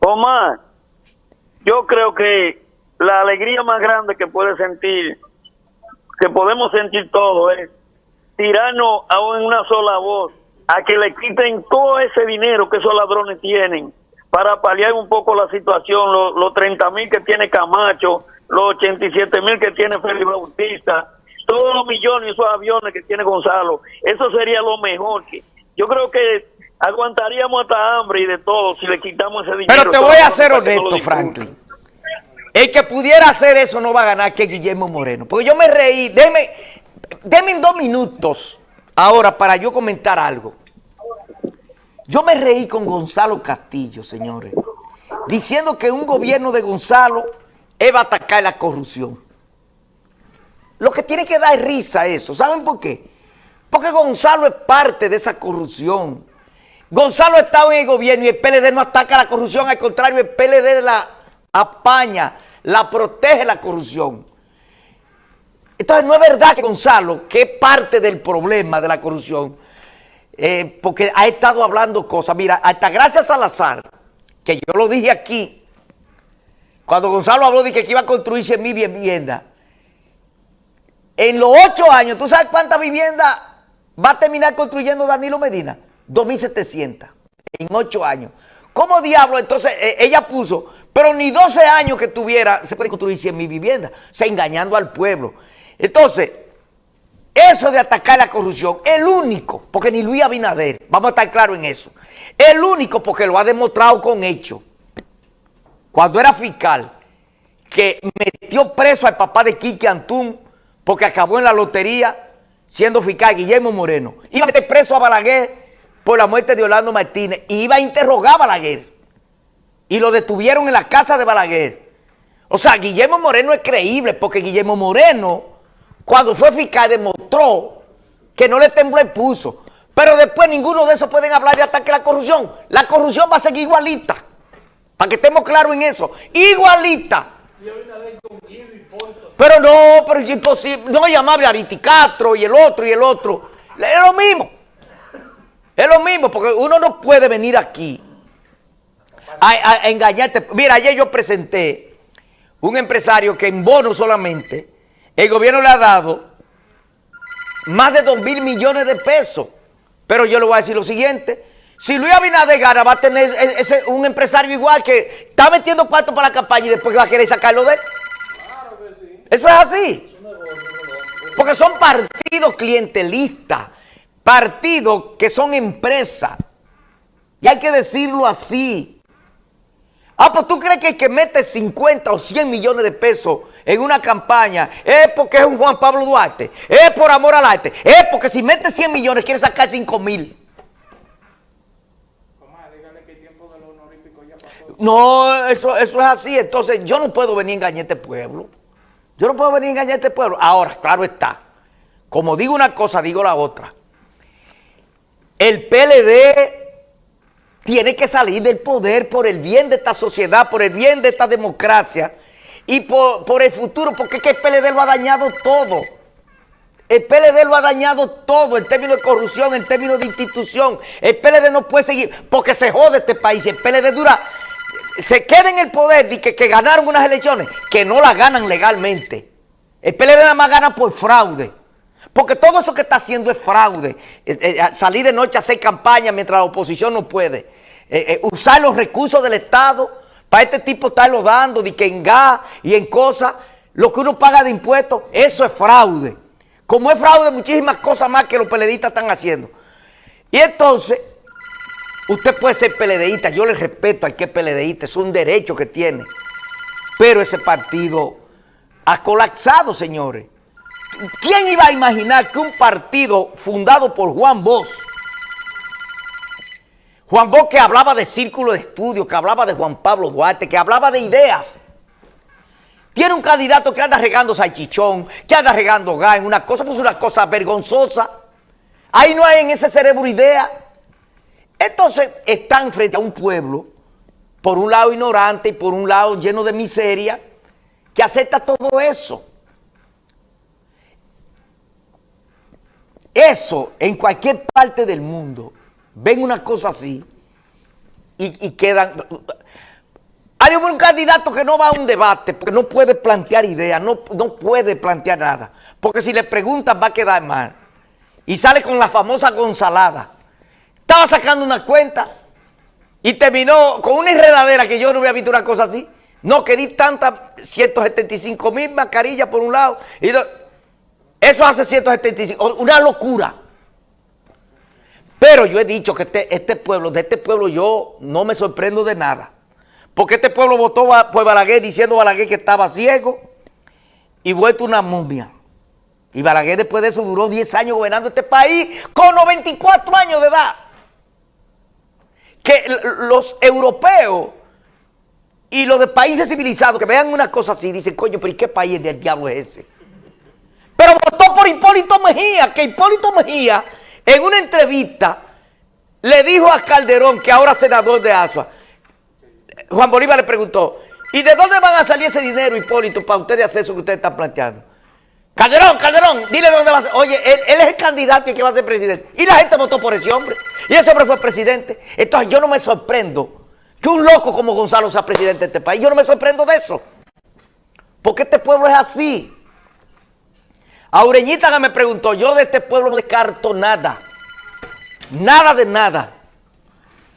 Omar, yo creo que la alegría más grande que puede sentir, que podemos sentir todos, es tirarnos a una sola voz a que le quiten todo ese dinero que esos ladrones tienen para paliar un poco la situación, los, los 30 mil que tiene Camacho, los 87 mil que tiene Félix Bautista, todos los millones y esos aviones que tiene Gonzalo, eso sería lo mejor. que Yo creo que aguantaríamos hasta hambre y de todo si le quitamos ese dinero. Pero te voy a ser honesto, Franklin. El que pudiera hacer eso no va a ganar que Guillermo Moreno. Porque yo me reí, déme, déme dos minutos ahora para yo comentar algo. Yo me reí con Gonzalo Castillo, señores, diciendo que un gobierno de Gonzalo va a atacar la corrupción. Lo que tiene que dar risa eso. ¿Saben por qué? Porque Gonzalo es parte de esa corrupción. Gonzalo estado en el gobierno y el PLD no ataca la corrupción, al contrario, el PLD la apaña, la protege la corrupción. Entonces no es verdad que Gonzalo, que es parte del problema de la corrupción, eh, porque ha estado hablando cosas. Mira, hasta gracias Salazar, que yo lo dije aquí, cuando Gonzalo habló de que iba a construirse mi vivienda, en los ocho años, ¿tú sabes cuántas viviendas va a terminar construyendo Danilo Medina? 2.700 en ocho años. ¿Cómo diablo? Entonces eh, ella puso, pero ni 12 años que tuviera, se puede construir 100 mil viviendas. O engañando al pueblo. Entonces, eso de atacar la corrupción, el único, porque ni Luis Abinader, vamos a estar claros en eso, el único porque lo ha demostrado con hecho, cuando era fiscal, que metió preso al papá de Quique Antún, porque acabó en la lotería siendo fiscal Guillermo Moreno. Iba a meter preso a Balaguer por la muerte de Orlando Martínez iba a interrogar a Balaguer. Y lo detuvieron en la casa de Balaguer. O sea, Guillermo Moreno es creíble porque Guillermo Moreno, cuando fue fiscal, demostró que no le tembló el pulso. Pero después ninguno de esos pueden hablar de ataque a la corrupción. La corrupción va a seguir igualita. Para que estemos claros en eso. Igualita. Pero no, pero es imposible. No llamable a Ariticastro y el otro y el otro. Es lo mismo. Es lo mismo, porque uno no puede venir aquí a, engañarte. Mira, ayer yo presenté un empresario que en bono solamente el gobierno le ha dado más de 2 mil millones de pesos. Pero yo le voy a decir lo siguiente. Si Luis Abinader gana, va a tener ese, un empresario igual que está metiendo cuarto para la campaña y después va a querer sacarlo de él. Eso es así. Porque son partidos clientelistas, partidos que son empresas. Y hay que decirlo así. Ah, pues tú crees que el que mete 50 o 100 millones de pesos en una campaña es porque es un Juan Pablo Duarte, es por amor al arte, es porque si mete 100 millones quiere sacar 5 mil. No, eso, eso es así. Entonces yo no puedo venir a engañar a este pueblo. Yo no puedo venir a engañar a este pueblo. Ahora, claro está. Como digo una cosa, digo la otra. El PLD tiene que salir del poder por el bien de esta sociedad, por el bien de esta democracia y por, el futuro, porque es que el PLD lo ha dañado todo. El PLD lo ha dañado todo en términos de corrupción, en términos de institución. El PLD no puede seguir, porque se jode este país. El PLD dura se queda en el poder y que, ganaron unas elecciones que no las ganan legalmente. El PLD nada más gana por fraude. Porque todo eso que está haciendo es fraude. Eh, eh, salir de noche a hacer campaña mientras la oposición no puede. Eh, usar los recursos del Estado para este tipo estarlo dando, de que en gas y en cosas, lo que uno paga de impuestos, eso es fraude. Como es fraude, muchísimas cosas más que los PLDistas están haciendo. Y entonces, Usted puede ser peledeísta, yo le respeto al que es peledeísta, es un derecho que tiene. Pero ese partido ha colapsado, señores. ¿Quién iba a imaginar que un partido fundado por Juan Bosch, Juan Bosch que hablaba de círculo de estudio, que hablaba de Juan Pablo Duarte, que hablaba de ideas, tiene un candidato que anda regando salchichón, que anda regando gas una cosa, pues una cosa vergonzosa. Ahí no hay en ese cerebro idea. Entonces están frente a un pueblo, por un lado ignorante y por un lado lleno de miseria, que acepta todo eso. Eso en cualquier parte del mundo, ven una cosa así y, quedan... Hay un candidato que no va a un debate porque no puede plantear ideas, no, no puede plantear nada. Porque si le preguntan va a quedar mal. Y sale con la famosa Gonzalada. Estaba sacando una cuenta y terminó con una enredadera que yo no había visto una cosa así. No, que di tantas 175 mil mascarillas por un lado. Y eso hace 175, una locura. Pero yo he dicho que este, este, pueblo, de este pueblo yo no me sorprendo de nada. Porque este pueblo votó por Balaguer diciendo Balaguer que estaba ciego y vuelto una momia. Y Balaguer después de eso duró 10 años gobernando este país con 94 años de edad. Que los europeos y los de países civilizados que vean una cosa así dicen, coño, pero ¿y qué país del diablo es ese? Pero votó por Hipólito Mejía, que Hipólito Mejía en una entrevista le dijo a Calderón, que ahora senador de Asua, Juan Bolívar le preguntó, ¿y de dónde van a salir ese dinero, Hipólito, para ustedes hacer eso que ustedes están planteando? Calderón, Calderón, dile de dónde va a ser. Oye, él, es el candidato que va a ser presidente. Y la gente votó por ese hombre. Y ese hombre fue presidente. Entonces yo no me sorprendo que un loco como Gonzalo sea presidente de este país. Yo no me sorprendo de eso. Porque este pueblo es así. Aureñita que me preguntó, yo de este pueblo no descarto nada. Nada de nada.